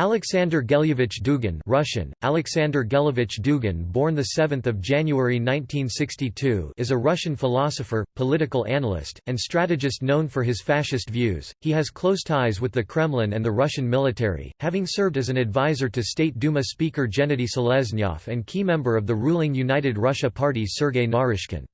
Alexander Gelyevich Dugin Russian, Alexander Gelyevich Dugin born 7 January 1962 is a Russian philosopher, political analyst, and strategist known for his fascist views. He has close ties with the Kremlin and the Russian military, having served as an advisor to State Duma Speaker Gennady Seleznyov and key member of the ruling United Russia Party Sergei Naryshkin.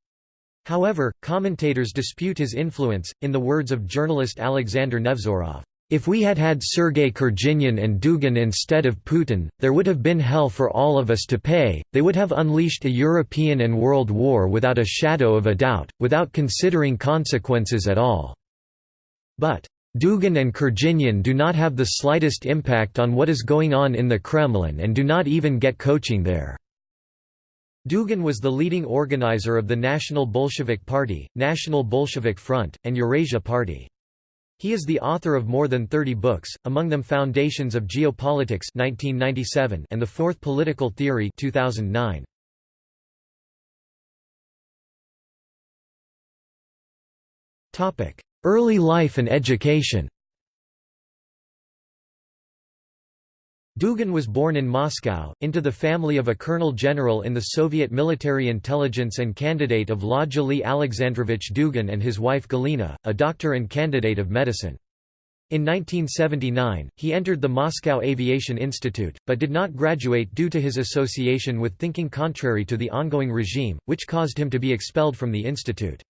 However, commentators dispute his influence, in the words of journalist Alexander Nevzorov. If we had had Sergei Kurginian and Dugin instead of Putin, there would have been hell for all of us to pay, they would have unleashed a European and world war without a shadow of a doubt, without considering consequences at all. But Dugin and Kurginian do not have the slightest impact on what is going on in the Kremlin and do not even get coaching there. Dugin was the leading organizer of the National Bolshevik Party, National Bolshevik Front, and Eurasia Party. He is the author of more than 30 books, among them Foundations of Geopolitics 1997 and The Fourth Political Theory 2009. Early life and education Dugin was born in Moscow, into the family of a colonel general in the Soviet military intelligence and candidate of law Lodjali Alexandrovich Dugin and his wife Galina, a doctor and candidate of medicine. In 1979, he entered the Moscow Aviation Institute, but did not graduate due to his association with thinking contrary to the ongoing regime, which caused him to be expelled from the institute.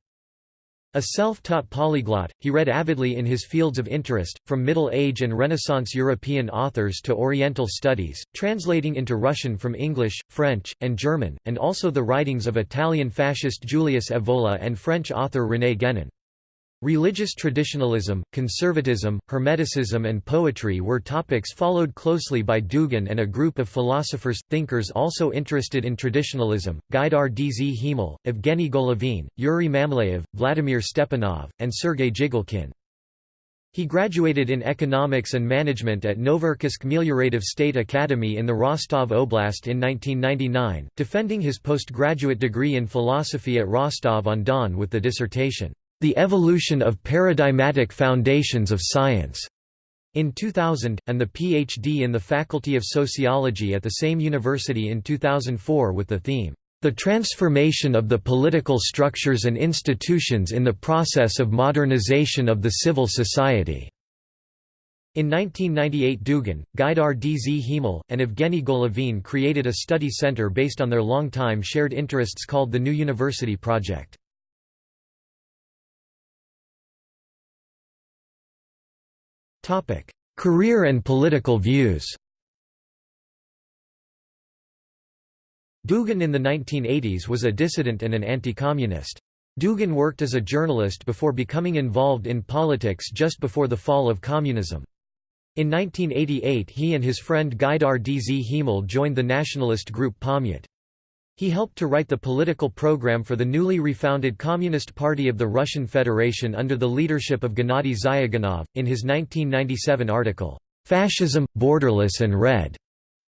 A self-taught polyglot, he read avidly in his fields of interest, from Middle Age and Renaissance European authors to Oriental studies, translating into Russian from English, French, and German, and also the writings of Italian fascist Julius Evola and French author René Guénon. Religious traditionalism, conservatism, Hermeticism and poetry were topics followed closely by Dugin and a group of philosophers, thinkers also interested in traditionalism, Gaidar Dzhemal, Evgeny Golovin, Yuri Mamleev, Vladimir Stepanov, and Sergei Zhigalkin. He graduated in economics and management at Novocherkassk Meliorative State Academy in the Rostov Oblast in 1999, defending his postgraduate degree in philosophy at Rostov-on-Don with the dissertation, the Evolution of Paradigmatic Foundations of Science in 2000, and the PhD in the Faculty of Sociology at the same university in 2004 with the theme, The Transformation of the Political Structures and Institutions in the Process of Modernization of the Civil Society. In 1998 Dugin, Gaidar Dzhemal, and Evgeny Golovin created a study center based on their long-time shared interests called the New University Project. Career and political views Dugin in the 1980s was a dissident and an anti-communist. Dugin worked as a journalist before becoming involved in politics just before the fall of communism. In 1988 he and his friend Gaidar Dz joined the nationalist group Pamyat. He helped to write the political program for the newly refounded Communist Party of the Russian Federation under the leadership of Gennady Zyuganov. In his 1997 article, Fascism, Borderless and Red,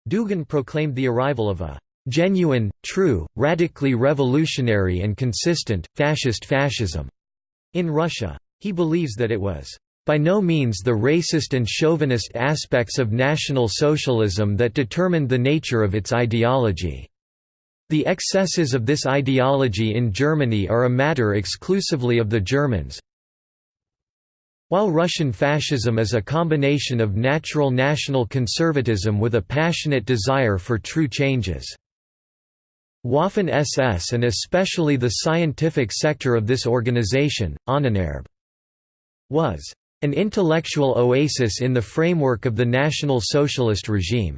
Dugin proclaimed the arrival of a genuine, true, radically revolutionary and consistent, fascist fascism in Russia. He believes that it was by no means the racist and chauvinist aspects of National Socialism that determined the nature of its ideology. The excesses of this ideology in Germany are a matter exclusively of the Germans. While Russian fascism is a combination of natural national conservatism with a passionate desire for true changes. Waffen-SS and especially the scientific sector of this organization, Ahnenerbe, was an intellectual oasis in the framework of the National Socialist regime.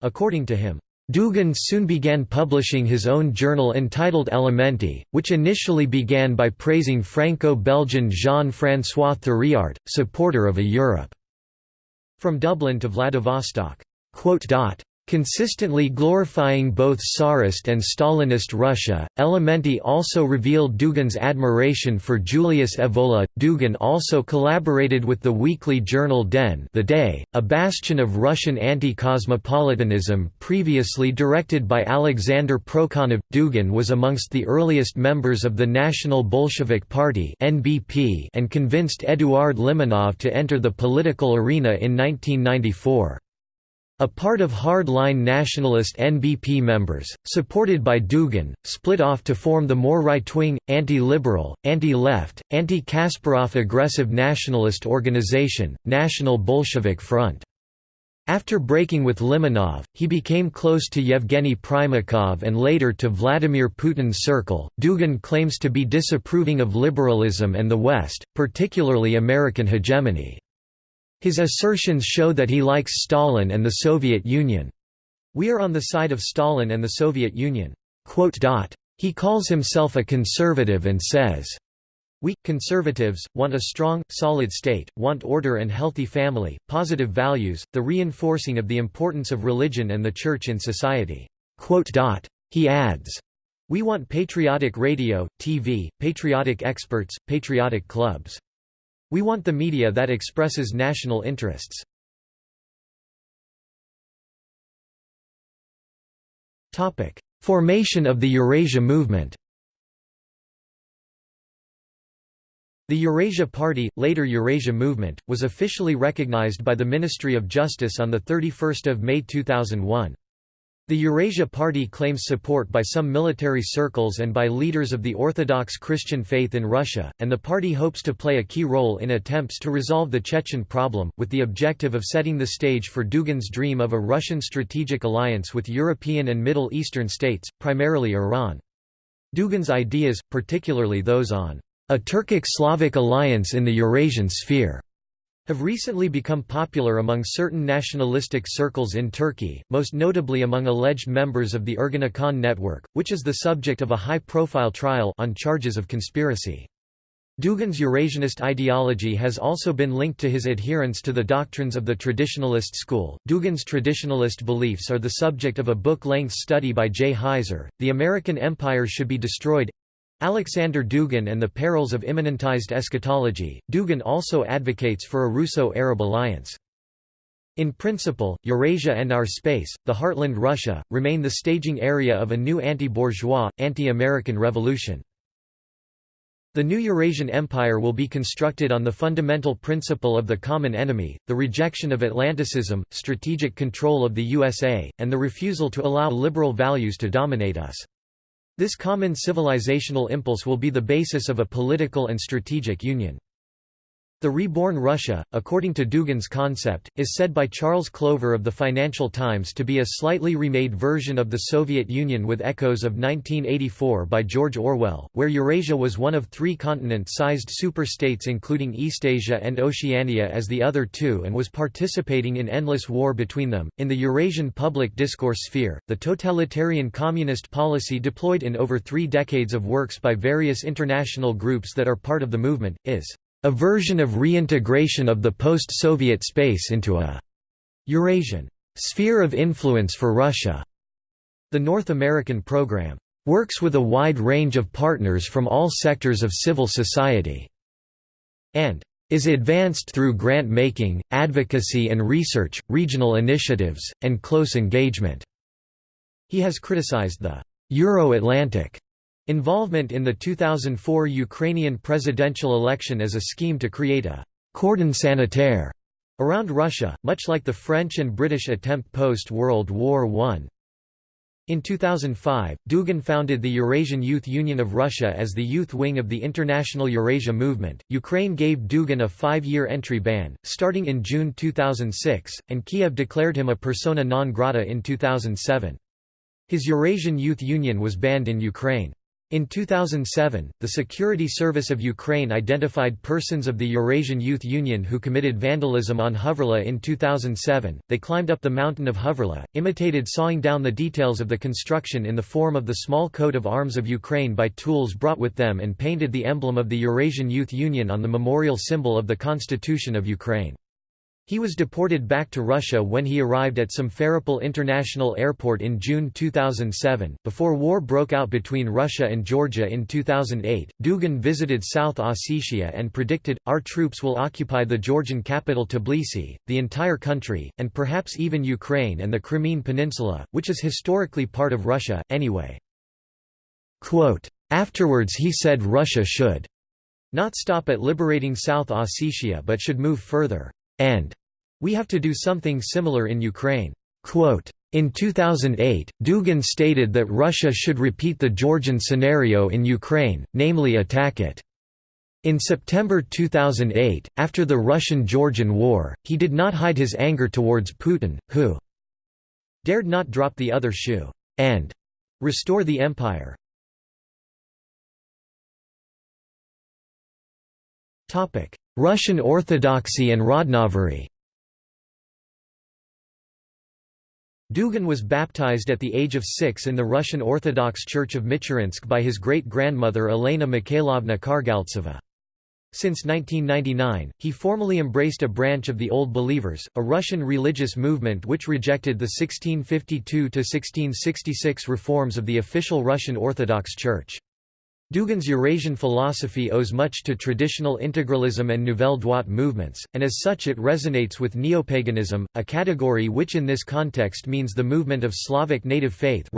According to him, Dugin soon began publishing his own journal entitled Elementi, which initially began by praising Franco-Belgian Jean-François Thiriart, supporter of a Europe from Dublin to Vladivostok. Consistently glorifying both Tsarist and Stalinist Russia, Elementi also revealed Dugin's admiration for Julius Evola. Dugin also collaborated with the weekly journal Den the Day, a bastion of Russian anti-cosmopolitanism previously directed by Alexander Prokhanov. Dugin was amongst the earliest members of the National Bolshevik Party and convinced Eduard Limonov to enter the political arena in 1994. A part of hard-line nationalist NBP members, supported by Dugin, split off to form the more right-wing, anti-liberal, anti-left, anti-Kasparov aggressive nationalist organization, National Bolshevik Front. After breaking with Limonov, he became close to Yevgeny Primakov and later to Vladimir Putin's circle. Dugin claims to be disapproving of liberalism and the West, particularly American hegemony. His assertions show that he likes Stalin and the Soviet Union. We are on the side of Stalin and the Soviet Union. He calls himself a conservative and says, we, conservatives, want a strong, solid state, want order and healthy family, positive values, the reinforcing of the importance of religion and the church in society." He adds, We want patriotic radio, TV, patriotic experts, patriotic clubs. We want the media that expresses national interests. Formation of the Eurasia movement The Eurasia Party, later Eurasia Movement, was officially recognized by the Ministry of Justice on 31 May 2001. The Eurasia Party claims support by some military circles and by leaders of the Orthodox Christian faith in Russia, and the party hopes to play a key role in attempts to resolve the Chechen problem, with the objective of setting the stage for Dugin's dream of a Russian strategic alliance with European and Middle Eastern states, primarily Iran. Dugin's ideas, particularly those on a Turkic-Slavic alliance in the Eurasian sphere have recently become popular among certain nationalistic circles in Turkey, most notably among alleged members of the Ergenekon network, which is the subject of a high-profile trial on charges of conspiracy. Dugin's Eurasianist ideology has also been linked to his adherence to the doctrines of the traditionalist school. Dugin's traditionalist beliefs are the subject of a book length study by Jay Heiser, The American Empire Should Be Destroyed Alexander Dugin and the Perils of Immanentized Eschatology. Dugin also advocates for a Russo-Arab alliance. In principle, Eurasia and our space, the heartland Russia, remain the staging area of a new anti-bourgeois, anti-American revolution. The new Eurasian Empire will be constructed on the fundamental principle of the common enemy, the rejection of Atlanticism, strategic control of the USA, and the refusal to allow liberal values to dominate us. This common civilizational impulse will be the basis of a political and strategic union. The reborn Russia, according to Dugin's concept, is said by Charles Clover of the Financial Times to be a slightly remade version of the Soviet Union with echoes of 1984 by George Orwell, where Eurasia was one of three continent-sized superstates including Eastasia and Oceania as the other two and was participating in endless war between them. In the Eurasian public discourse sphere, the totalitarian communist policy deployed in over three decades of works by various international groups that are part of the movement, is a version of reintegration of the post-Soviet space into a Eurasian sphere of influence for Russia. The North American program works with a wide range of partners from all sectors of civil society and is advanced through grant-making, advocacy and research, regional initiatives, and close engagement." He has criticized the «Euro-Atlantic» Involvement in the 2004 Ukrainian presidential election as a scheme to create a «cordon sanitaire» around Russia, much like the French and British attempt post-World War I. In 2005, Dugin founded the Eurasian Youth Union of Russia as the youth wing of the International Eurasia Movement. Ukraine gave Dugin a five year entry ban, starting in June 2006, and Kiev declared him a persona non grata in 2007. His Eurasian Youth Union was banned in Ukraine. In 2007, the Security Service of Ukraine identified persons of the Eurasian Youth Union who committed vandalism on Hoverla in 2007. They climbed up the mountain of Hoverla, imitated sawing down the details of the construction in the form of the small coat of arms of Ukraine by tools brought with them and painted the emblem of the Eurasian Youth Union on the memorial symbol of the Constitution of Ukraine. He was deported back to Russia when he arrived at Simferopol International Airport in June 2007. Before war broke out between Russia and Georgia in 2008, Dugin visited South Ossetia and predicted, Our troops will occupy the Georgian capital Tbilisi, the entire country, and perhaps even Ukraine and the Crimean Peninsula, which is historically part of Russia, anyway. Quote, Afterwards he said Russia should not stop at liberating South Ossetia but should move further and we have to do something similar in Ukraine. Quote, in 2008, Dugin stated that Russia should repeat the Georgian scenario in Ukraine, namely attack it. In September 2008, after the Russian–Georgian War, he did not hide his anger towards Putin, who dared not drop the other shoe and restore the empire. Russian Orthodoxy and Rodnovery Dugin was baptized at the age of six in the Russian Orthodox Church of Michurinsk by his great-grandmother Elena Mikhailovna Kargaltseva. Since 1999, he formally embraced a branch of the Old Believers, a Russian religious movement which rejected the 1652–1666 reforms of the official Russian Orthodox Church. Dugin's Eurasian philosophy owes much to traditional integralism and Nouvelle Droite movements, and as such it resonates with neopaganism, a category which in this context means the movement of Slavic native faith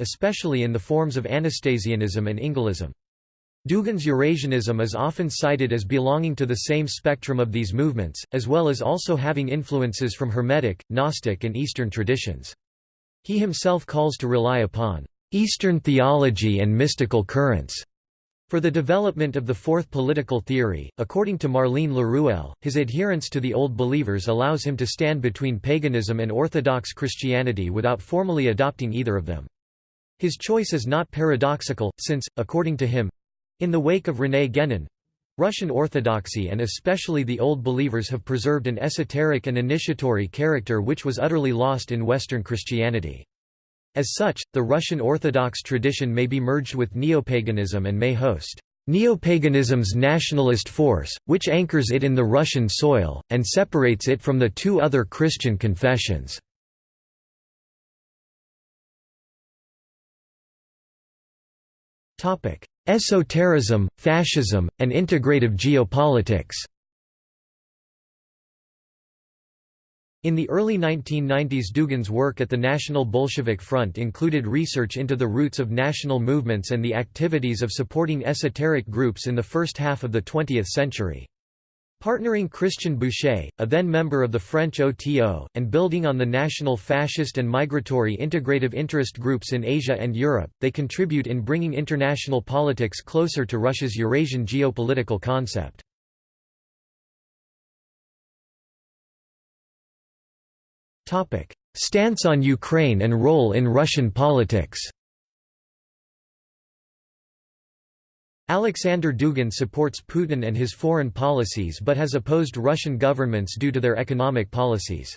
especially in the forms of Anastasianism and Ynglism. Dugin's Eurasianism is often cited as belonging to the same spectrum of these movements, as well as also having influences from Hermetic, Gnostic and Eastern traditions. He himself calls to rely upon Eastern theology and mystical currents. For the development of the fourth political theory, according to Marlene Laruelle, his adherence to the Old Believers allows him to stand between paganism and Orthodox Christianity without formally adopting either of them. His choice is not paradoxical, since, according to him—in the wake of René Guénon, Russian Orthodoxy and especially the Old Believers have preserved an esoteric and initiatory character which was utterly lost in Western Christianity. As such, the Russian Orthodox tradition may be merged with neopaganism and may host neopaganism's nationalist force, which anchors it in the Russian soil, and separates it from the two other Christian confessions. Esotericism, fascism, and integrative geopolitics In the early 1990s Dugin's work at the National Bolshevik Front included research into the roots of national movements and the activities of supporting esoteric groups in the first half of the 20th century. Partnering Christian Bouchet, a then member of the French OTO, and building on the national fascist and migratory integrative interest groups in Asia and Europe, they contribute in bringing international politics closer to Russia's Eurasian geopolitical concept. Stance on Ukraine and role in Russian politics Alexander Dugin supports Putin and his foreign policies but has opposed Russian governments due to their economic policies.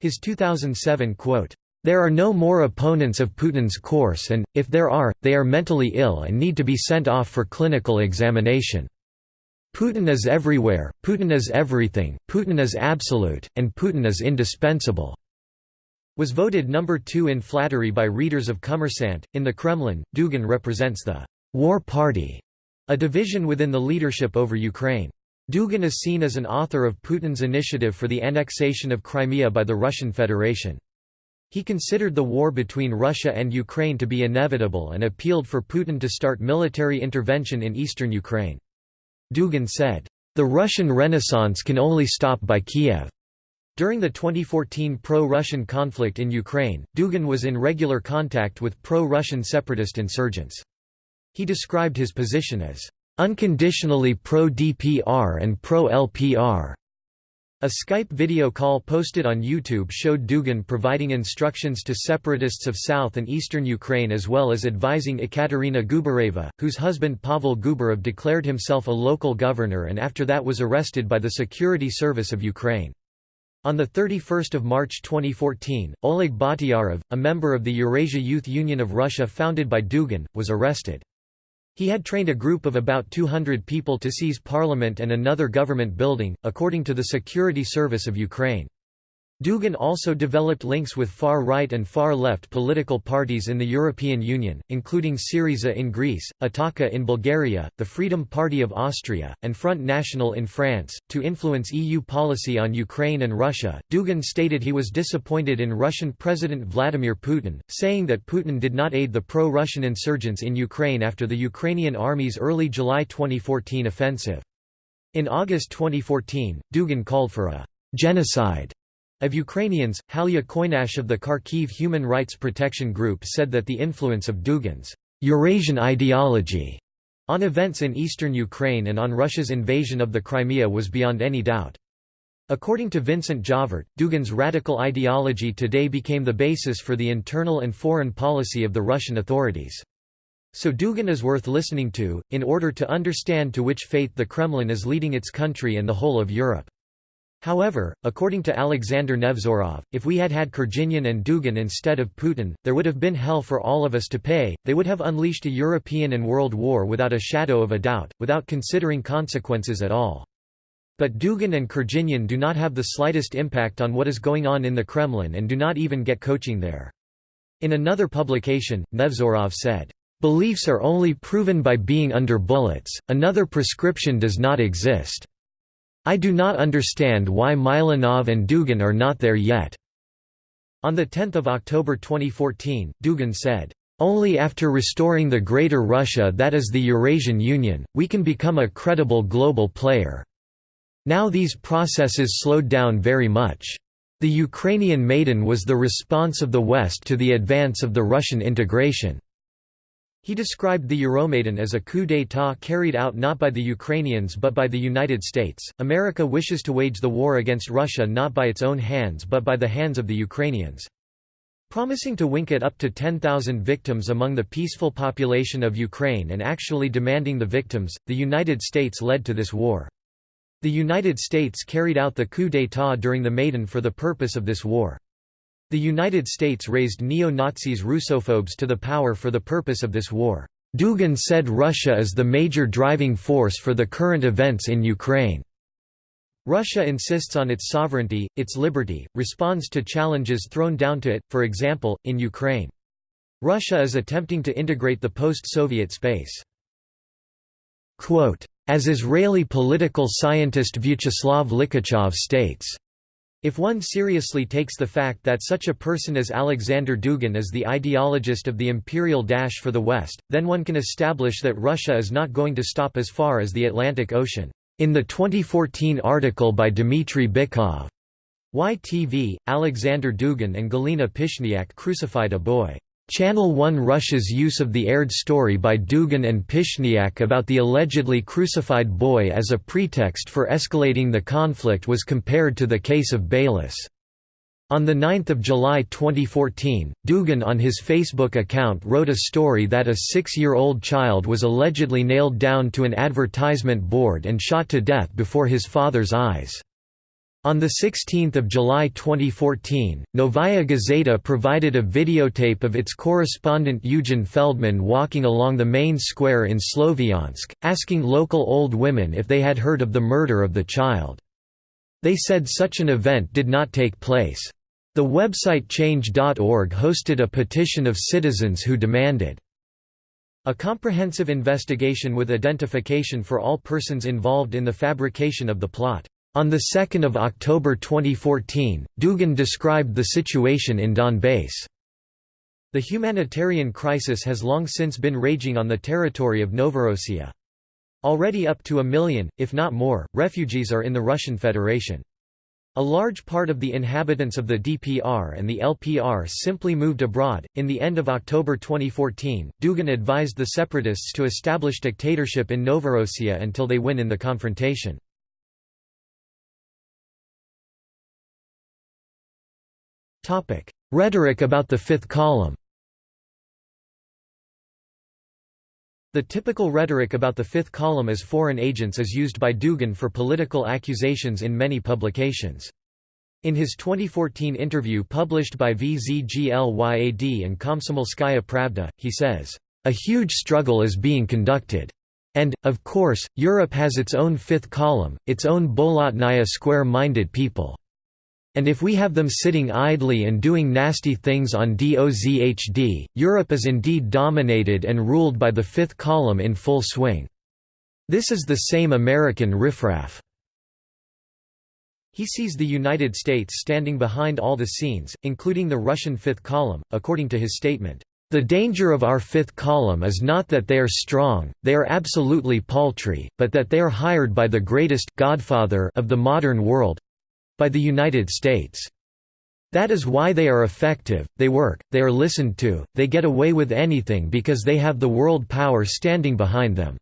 His 2007 quote, "...there are no more opponents of Putin's course and, if there are, they are mentally ill and need to be sent off for clinical examination." Putin is everywhere, Putin is everything, Putin is absolute, and Putin is indispensable." Was voted number two in flattery by readers of Kommersant. In the Kremlin, Dugin represents the War Party, a division within the leadership over Ukraine. Dugin is seen as an author of Putin's initiative for the annexation of Crimea by the Russian Federation. He considered the war between Russia and Ukraine to be inevitable and appealed for Putin to start military intervention in eastern Ukraine. Dugin said, "...the Russian Renaissance can only stop by Kiev." During the 2014 pro-Russian conflict in Ukraine, Dugin was in regular contact with pro-Russian separatist insurgents. He described his position as, "...unconditionally pro-DPR and pro-LPR." A Skype video call posted on YouTube showed Dugin providing instructions to separatists of south and eastern Ukraine as well as advising Ekaterina Gubareva, whose husband Pavel Gubarev declared himself a local governor and after that was arrested by the Security Service of Ukraine. On 31 March 2014, Oleg Bakhtiyarov, a member of the Eurasia Youth Union of Russia founded by Dugin, was arrested. He had trained a group of about 200 people to seize parliament and another government building, according to the Security Service of Ukraine. Dugin also developed links with far-right and far-left political parties in the European Union, including Syriza in Greece, Ataka in Bulgaria, the Freedom Party of Austria, and Front National in France, to influence EU policy on Ukraine and Russia. Dugin stated he was disappointed in Russian President Vladimir Putin, saying that Putin did not aid the pro-Russian insurgents in Ukraine after the Ukrainian army's early July 2014 offensive. In August 2014, Dugin called for a genocide Of Ukrainians, Halya Koynash of the Kharkiv Human Rights Protection Group said that the influence of Dugin's Eurasian ideology on events in eastern Ukraine and on Russia's invasion of the Crimea was beyond any doubt. According to Vincent Jauvert, Dugin's radical ideology today became the basis for the internal and foreign policy of the Russian authorities. So Dugin is worth listening to, in order to understand to which fate the Kremlin is leading its country and the whole of Europe. However, according to Alexander Nevzorov, if we had had Kurginian and Dugin instead of Putin, there would have been hell for all of us to pay, they would have unleashed a European and world war without a shadow of a doubt, without considering consequences at all. But Dugin and Kurginian do not have the slightest impact on what is going on in the Kremlin and do not even get coaching there. In another publication, Nevzorov said, "...beliefs are only proven by being under bullets, another prescription does not exist." I do not understand why Milanov and Dugin are not there yet." On 10 October 2014, Dugin said, "...only after restoring the Greater Russia that is the Eurasian Union, we can become a credible global player. Now these processes slowed down very much. The Ukrainian Maidan was the response of the West to the advance of the Russian integration." He described the Euromaidan as a coup d'état carried out not by the Ukrainians but by the United States. America wishes to wage the war against Russia not by its own hands but by the hands of the Ukrainians. Promising to wink at up to 10,000 victims among the peaceful population of Ukraine and actually demanding the victims, the United States led to this war. The United States carried out the coup d'état during the Maidan for the purpose of this war. The United States raised neo-Nazis Russophobes to the power for the purpose of this war. Dugin said Russia is the major driving force for the current events in Ukraine. Russia insists on its sovereignty, its liberty, responds to challenges thrown down to it, for example, in Ukraine. Russia is attempting to integrate the post-Soviet space. Quote, As Israeli political scientist Vyacheslav Likhachev states, if one seriously takes the fact that such a person as Alexander Dugin is the ideologist of the imperial dash for the West, then one can establish that Russia is not going to stop as far as the Atlantic Ocean. In the 2014 article by Dmitry Bykov, YTV, Alexander Dugin and Galina Pishniak crucified a boy. Channel One Russia's use of the aired story by Dugin and Pishniak about the allegedly crucified boy as a pretext for escalating the conflict was compared to the case of Baylis. On 9 July 2014, Dugin on his Facebook account wrote a story that a six-year-old child was allegedly nailed down to an advertisement board and shot to death before his father's eyes. On 16 July 2014, Novaya Gazeta provided a videotape of its correspondent Eugen Feldman walking along the main square in Sloviansk, asking local old women if they had heard of the murder of the child. They said such an event did not take place. The website change.org hosted a petition of citizens who demanded a comprehensive investigation with identification for all persons involved in the fabrication of the plot. On 2 October 2014, Dugin described the situation in Donbass. The humanitarian crisis has long since been raging on the territory of Novorossiya. Already up to a million, if not more, refugees are in the Russian Federation. A large part of the inhabitants of the DPR and the LPR simply moved abroad. In the end of October 2014, Dugin advised the separatists to establish dictatorship in Novorossiya until they win in the confrontation. Topic: Rhetoric about the fifth column. The typical rhetoric about the fifth column as foreign agents is used by Dugin for political accusations in many publications. In his 2014 interview published by VZGLYAD and Komsomolskaya Pravda, he says, "...a huge struggle is being conducted. And, of course, Europe has its own fifth column, its own Bolotnaya square-minded people." And if we have them sitting idly and doing nasty things on DOZHD, Europe is indeed dominated and ruled by the fifth column in full swing. This is the same American riffraff. He sees the United States standing behind all the scenes, including the Russian fifth column, according to his statement. The danger of our fifth column is not that they are strong, they are absolutely paltry, but that they are hired by the greatest godfather of the modern world, by the United States. That is why they are effective, they work, they are listened to, they get away with anything because they have the world power standing behind them."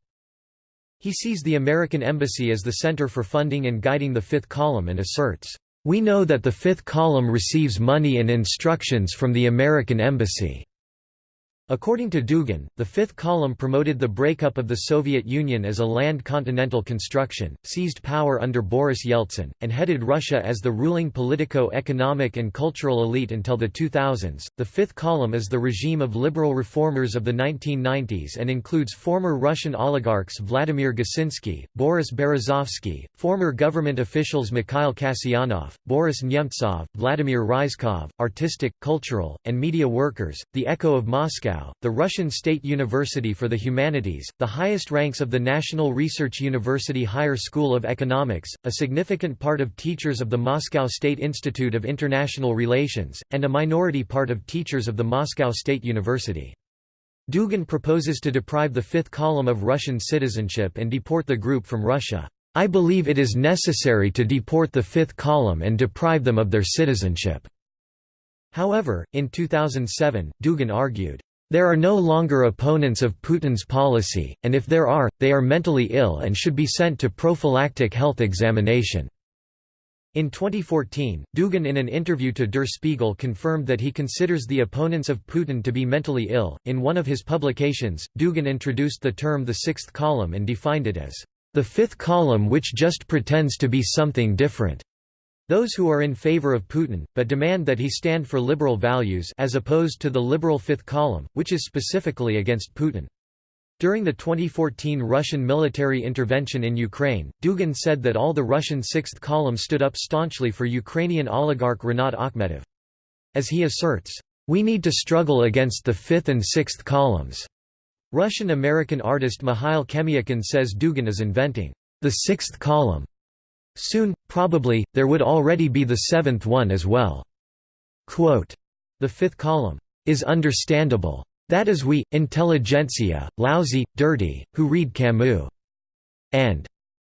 He sees the American Embassy as the center for funding and guiding the fifth column and asserts, "...we know that the fifth column receives money and instructions from the American Embassy." According to Dugin, the fifth column promoted the breakup of the Soviet Union as a land continental construction, seized power under Boris Yeltsin, and headed Russia as the ruling politico-economic and cultural elite until the 2000s. The fifth column is the regime of liberal reformers of the 1990s and includes former Russian oligarchs Vladimir Gusinsky, Boris Berezovsky, former government officials Mikhail Kasyanov, Boris Nemtsov, Vladimir Ryzhkov, artistic, cultural, and media workers, the Echo of Moscow, the Russian State University for the Humanities, the highest ranks of the National Research University Higher School of Economics, a significant part of teachers of the Moscow State Institute of International Relations, and a minority part of teachers of the Moscow State University. Dugin proposes to deprive the fifth column of Russian citizenship and deport the group from Russia. I believe it is necessary to deport the fifth column and deprive them of their citizenship." However, in 2007, Dugin argued, there are no longer opponents of Putin's policy, and if there are, they are mentally ill and should be sent to prophylactic health examination." In 2014, Dugin in an interview to Der Spiegel confirmed that he considers the opponents of Putin to be mentally ill. In one of his publications, Dugin introduced the term the sixth column and defined it as the fifth column which just pretends to be something different. Those who are in favor of Putin, but demand that he stand for liberal values as opposed to the liberal fifth column, which is specifically against Putin. During the 2014 Russian military intervention in Ukraine, Dugin said that all the Russian sixth column stood up staunchly for Ukrainian oligarch Rinat Akhmetov. As he asserts, "...we need to struggle against the fifth and sixth columns." Russian-American artist Mikhail Chemiakin says Dugin is inventing the sixth column Soon, probably, there would already be the seventh one as well. Quote, the fifth column is understandable. That is we, intelligentsia, lousy, dirty, who read Camus. And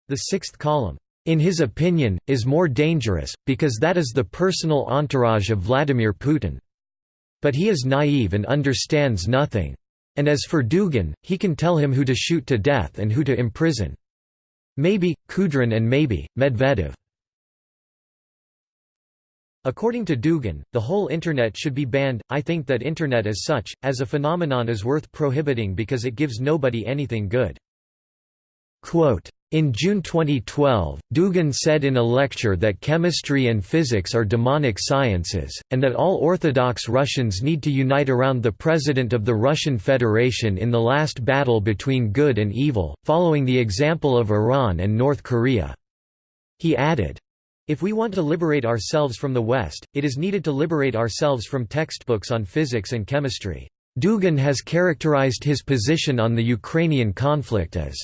the sixth column, in his opinion, is more dangerous, because that is the personal entourage of Vladimir Putin. But he is naive and understands nothing. And as for Dugin, he can tell him who to shoot to death and who to imprison. Maybe, Kudrin and maybe, Medvedev. According to Dugin, the whole Internet should be banned. I think that Internet as such, as a phenomenon is worth prohibiting because it gives nobody anything good. Quote, in June 2012, Dugin said in a lecture that chemistry and physics are demonic sciences, and that all Orthodox Russians need to unite around the President of the Russian Federation in the last battle between good and evil, following the example of Iran and North Korea. He added, if we want to liberate ourselves from the West, it is needed to liberate ourselves from textbooks on physics and chemistry. Dugin has characterized his position on the Ukrainian conflict as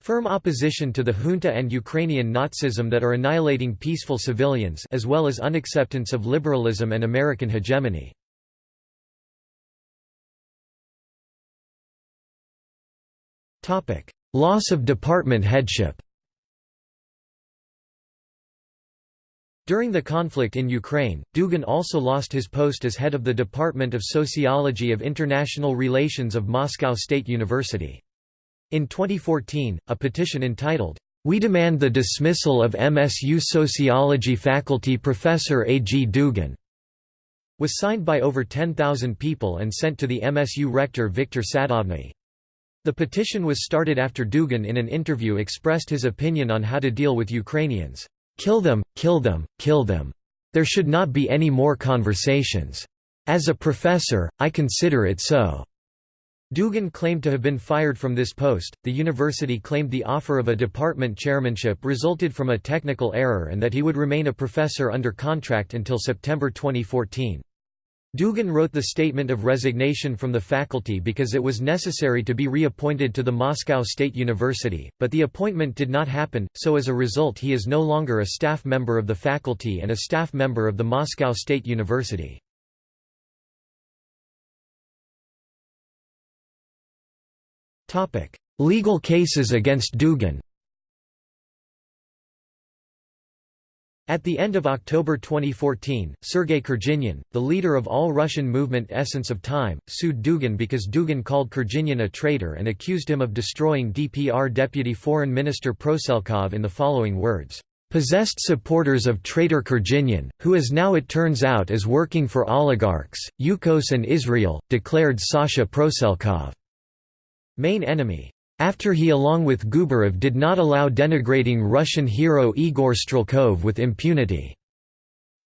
Firm opposition to the junta and Ukrainian Nazism that are annihilating peaceful civilians as well as unacceptance of liberalism and American hegemony. Loss of department headship During the conflict in Ukraine, Dugin also lost his post as head of the Department of Sociology of International Relations of Moscow State University. In 2014, a petition entitled, "'We Demand the Dismissal of MSU Sociology Faculty Professor A. G. Dugin, was signed by over 10,000 people and sent to the MSU rector Viktor Sadovny. The petition was started after Dugin in an interview expressed his opinion on how to deal with Ukrainians. Kill them, kill them, kill them. There should not be any more conversations. As a professor, I consider it so. Dugin claimed to have been fired from this post. The university claimed the offer of a department chairmanship resulted from a technical error and that he would remain a professor under contract until September 2014. Dugin wrote the statement of resignation from the faculty because it was necessary to be reappointed to the Moscow State University, but the appointment did not happen, so as a result he is no longer a staff member of the faculty and a staff member of the Moscow State University. Legal cases against Dugin At the end of October 2014, Sergei Kurginian, the leader of all-Russian movement Essence of Time, sued Dugin because Dugin called Kurginian a traitor and accused him of destroying DPR Deputy Foreign Minister Proselkov in the following words, "...possessed supporters of traitor Kurginian, who as now it turns out is working for oligarchs, Yukos and Israel," declared Sasha Proselkov. Main enemy after he along with Gubarev did not allow denigrating Russian hero Igor Strelkov with impunity.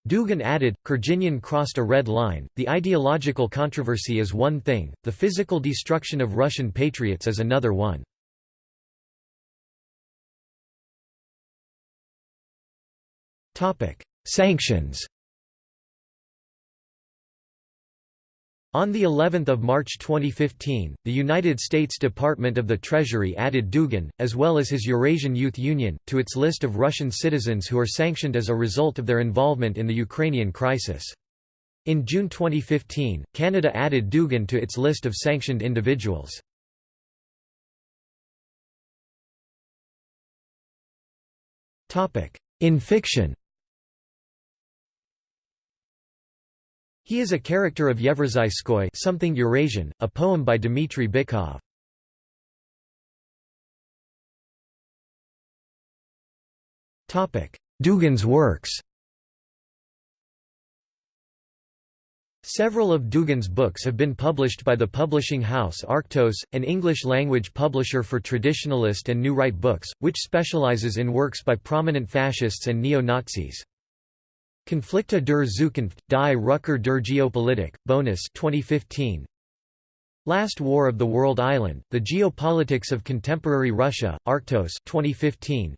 Dugin added, Kurginian crossed a red line, the ideological controversy is one thing, the physical destruction of Russian patriots is another one. Sanctions On the 11th of March 2015, the United States Department of the Treasury added Dugin, as well as his Eurasian Youth Union, to its list of Russian citizens who are sanctioned as a result of their involvement in the Ukrainian crisis. In June 2015, Canada added Dugin to its list of sanctioned individuals. In fiction He is a character of Yevrazhskoy something Eurasian, a poem by Dmitry Bykov. Dugin's works Several of Dugin's books have been published by the publishing house Arktos, an English-language publisher for traditionalist and new right books, which specializes in works by prominent fascists and neo-Nazis. Konflikte der Zukunft, die Rückkehr der Geopolitik, Bonus 2015. Last War of the World Island, The Geopolitics of Contemporary Russia, Arktos 2015.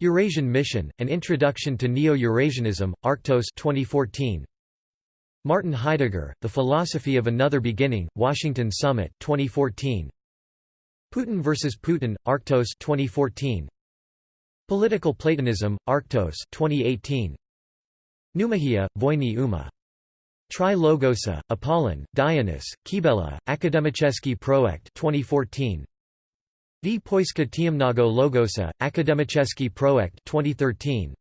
Eurasian Mission, An Introduction to Neo-Eurasianism, Arktos 2014. Martin Heidegger, The Philosophy of Another Beginning, Washington Summit 2014. Putin vs. Putin, Arktos 2014. Political Platonism, Arktos 2018. Noomakhia, Voyny Uma. Tri Logosa, Apollon, Dionys, Kibela, Akademicheski Projekt 2014. V Poiska Tiemnago Logosa, Akademicheski Projekt 2013.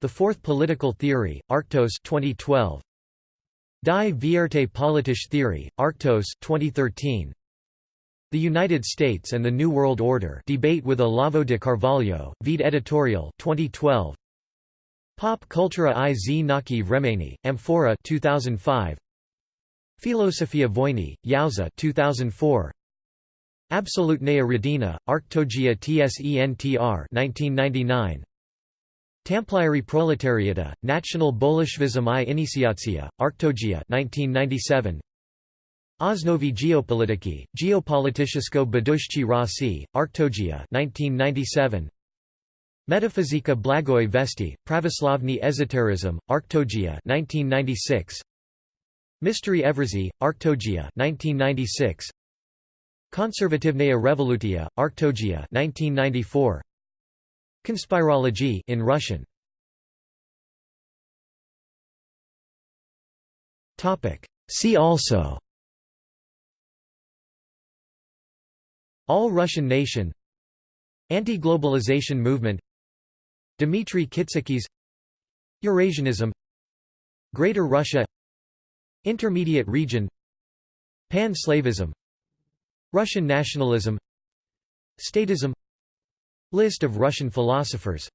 The Fourth Political Theory, Arktos 2012. Die Vierte Politische Theory, Arktos 2013. The United States and the New World Order Debate with Olavo de Carvalho, Vede editorial 2012. Pop Cultura i Naki Vremeni, Amphora 2005. Filosofia Vojni, Yauza 2004. Absolutnaya Radina, Arctogia Tsentr 1999. Tamplieri Proletariata, National Bolshevism i Iniciatia, Arctogia 1997. Osnovi Geopolitiki, Geopolitischesco Badushchi Rossi, Arctogia 1997. Metafizika Blagoi Vesti, Pravoslavny Esoterism, Arctogia 1996. Mystery Evrazy, Arctogia 1996. Konservativnaya Revolutia, Arctogia 1994. Conspirology in Russian. Topic See also All Russian nation Anti-globalization movement Dmitry Kitsikis Eurasianism Greater Russia Intermediate region Pan-Slavism Russian nationalism Statism List of Russian philosophers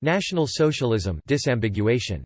National Socialism disambiguation